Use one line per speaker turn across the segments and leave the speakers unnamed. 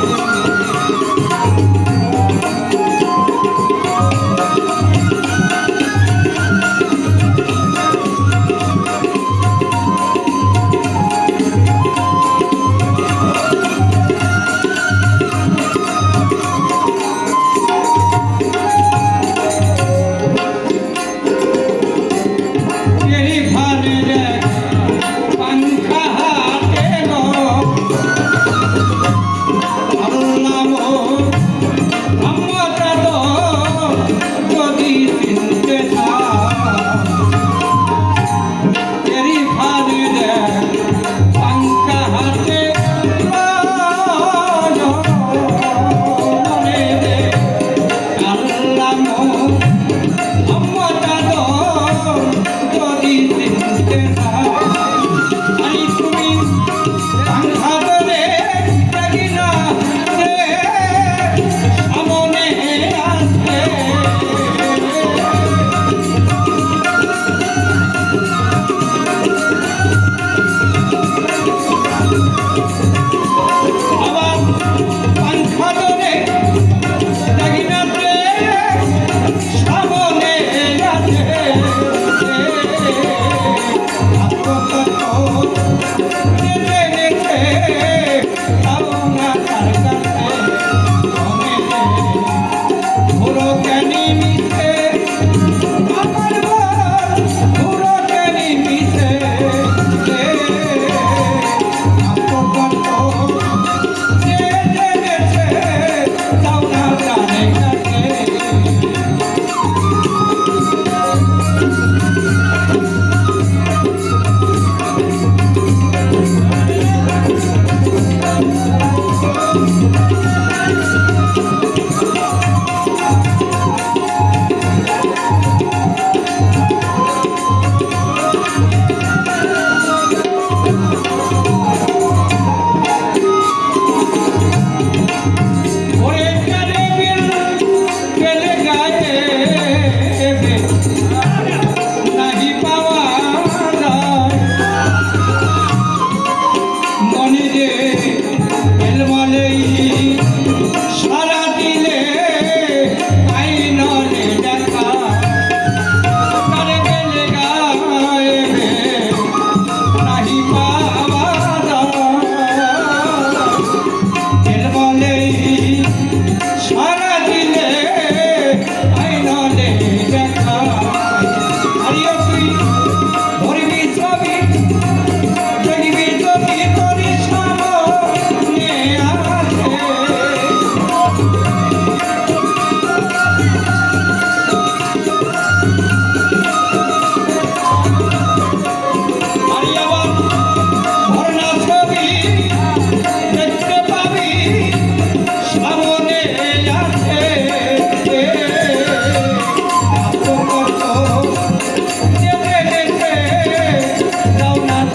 Thank you. Hãy subscribe cho kênh Ghiền Mì Gõ Để không bỏ lỡ những video hấp dẫn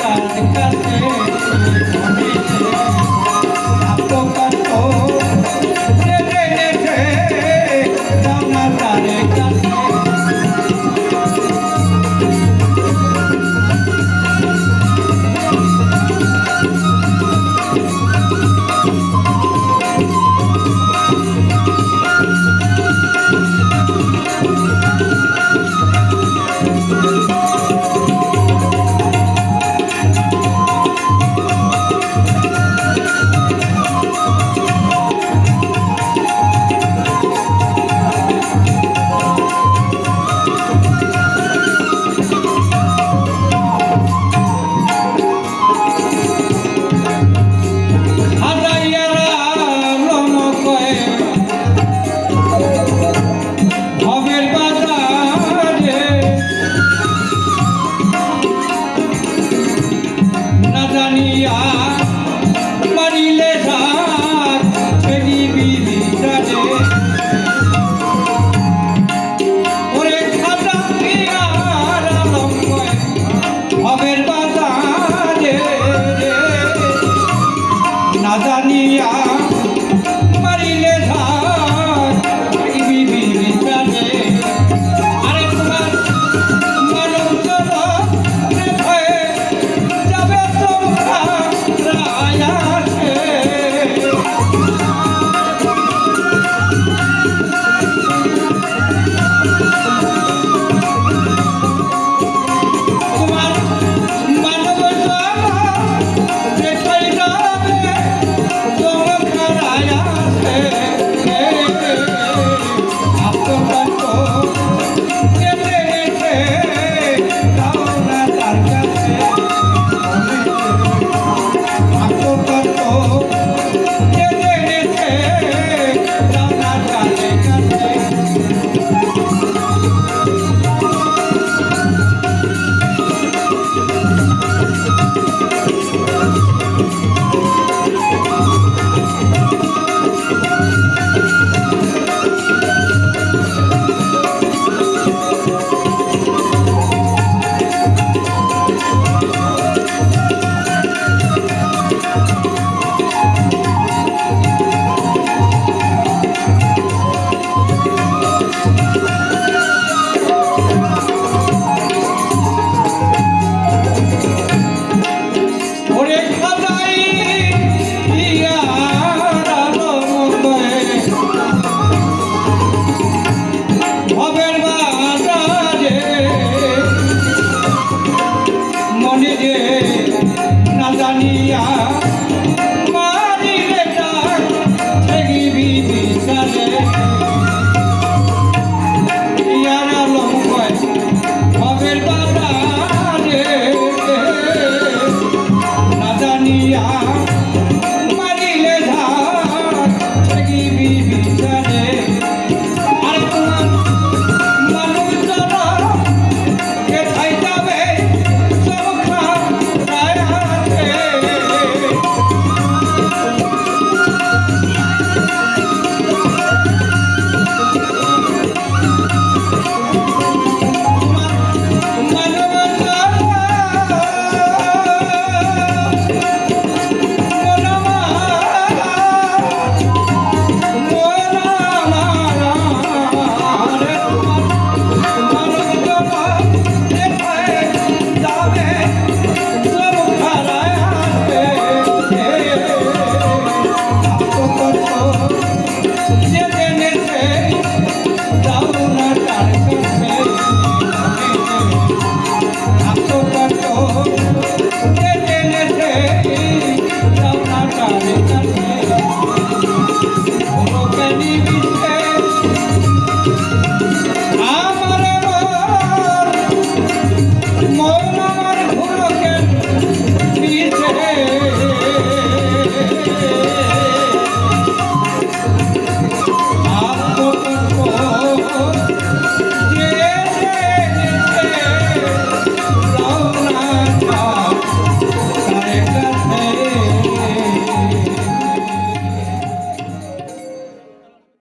करते प्यार करते